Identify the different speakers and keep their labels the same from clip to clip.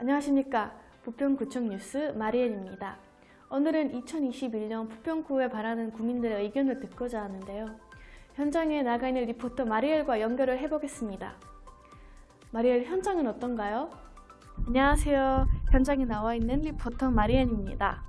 Speaker 1: 안녕하십니까. 부평구청 뉴스 마리엘입니다. 오늘은 2021년 부평구에 바라는 구민들의 의견을 듣고자 하는데요. 현장에 나가 있는 리포터 마리엘과 연결을 해보겠습니다. 마리엘 현장은 어떤가요? 안녕하세요. 현장에 나와 있는 리포터 마리엘입니다.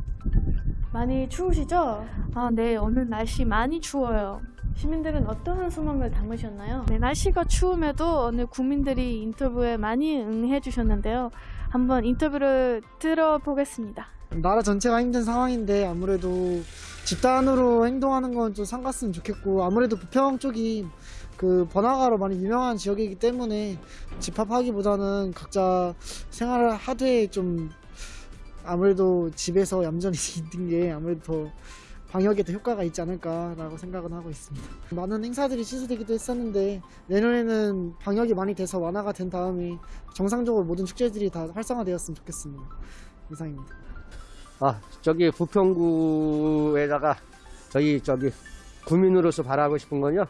Speaker 1: 많이 추우시죠? 아, 네. 오늘 날씨 많이 추워요. 시민들은 어떠한 소망을 담으셨나요? 네, 날씨가 추움에도 오늘 구민들이 인터뷰에 많이 응해 주셨는데요. 한번 인터뷰를 들어보겠습니다.
Speaker 2: 나라 전체가 힘든 상황인데 아무래도 집단으로 행동하는 건좀 삼갔으면 좋겠고 아무래도 부평 쪽이 그 번화가로 많이 유명한 지역이기 때문에 집합하기보다는 각자 생활을 하되 좀 아무래도 집에서 얌전히 있는 게 아무래도 더 방역에 더 효과가 있지 않을까라고 생각은 하고 있습니다. 많은 행사들이 취소되기도 했었는데 내년에는 방역이 많이 돼서 완화가 된 다음에 정상적으로 모든 축제들이 다 활성화되었으면 좋겠습니다. 이상입니다.
Speaker 3: 아, 저기 부평구에다가 저희 저기 구민으로서 바라고 싶은 건요.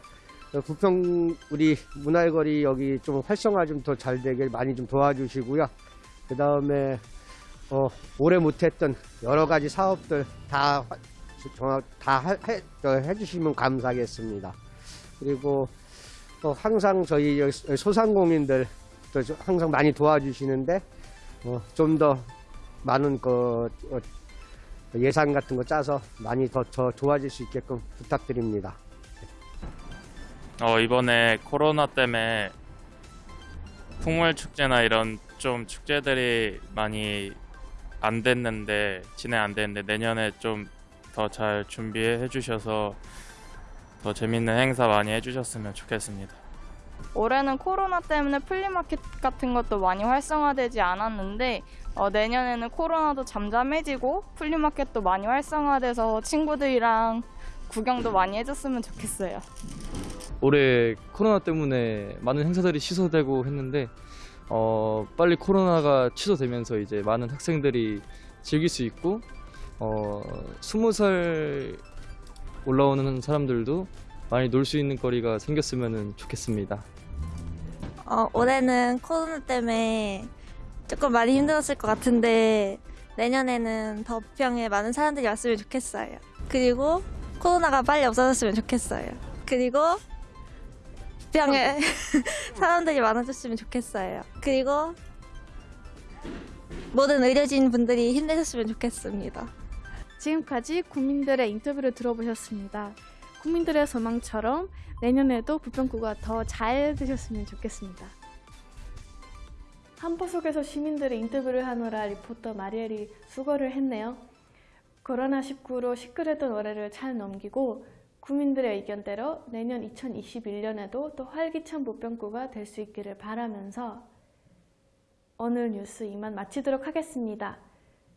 Speaker 3: 어, 부평 우리 문화거리 여기 좀 활성화 좀 더 잘 되게 많이 좀 도와주시고요. 그 다음에 어, 오래 못했던 여러 가지 사업들 다 화- 정확 다 하- 해, 저 해주시면 감사하겠습니다. 그리고 또 항상 저희 소상공인들 또 저- 항상 많이 도와주시는데 어, 좀 더 많은 그 어, 예산 같은 거 짜서 많이 더, 더 좋아질 수 있게끔 부탁드립니다.
Speaker 4: 어, 이번에 코로나 때문에 풍물 축제나 이런 좀 축제들이 많이 안 됐는데 진행 안 됐는데 내년에 좀 더 잘 준비해 주셔서 더 재밌는 행사 많이 해주셨으면 좋겠습니다.
Speaker 5: 올해는 코로나 때문에 플리마켓 같은 것도 많이 활성화되지 않았는데 어, 내년에는 코로나도 잠잠해지고 플리마켓도 많이 활성화돼서 친구들이랑 구경도 많이 해줬으면 좋겠어요.
Speaker 6: 올해 코로나 때문에 많은 행사들이 취소되고 했는데 어, 빨리 코로나가 취소되면서 이제 많은 학생들이 즐길 수 있고 어, 20살 올라오는 사람들도 많이 놀 수 있는 거리가 생겼으면 좋겠습니다.
Speaker 7: 어, 올해는 코로나 때문에 조금 많이 힘들었을 것 같은데 내년에는 더 부평에 많은 사람들이 왔으면 좋겠어요. 그리고 코로나가 빨리 없어졌으면 좋겠어요. 그리고 부평에 사람들이 많아졌으면 좋겠어요. 그리고 모든 의료진 분들이 힘내셨으면 좋겠습니다.
Speaker 1: 지금까지 국민들의 인터뷰를 들어보셨습니다. 국민들의 소망처럼 내년에도 부평구가 더 잘 되셨으면 좋겠습니다. 한포 속에서 시민들의 인터뷰를 하느라 리포터 마리엘이 수고를 했네요. 코로나19로 시끌했던 올해를 잘 넘기고 국민들의 의견대로 내년 2021년에도 또 활기찬 부평구가 될 수 있기를 바라면서 오늘 뉴스 이만 마치도록 하겠습니다.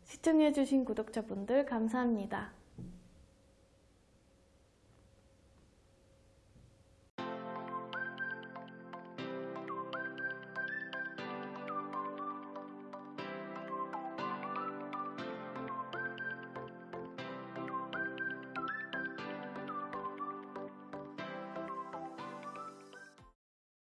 Speaker 1: 시청해주신 구독자분들 감사합니다.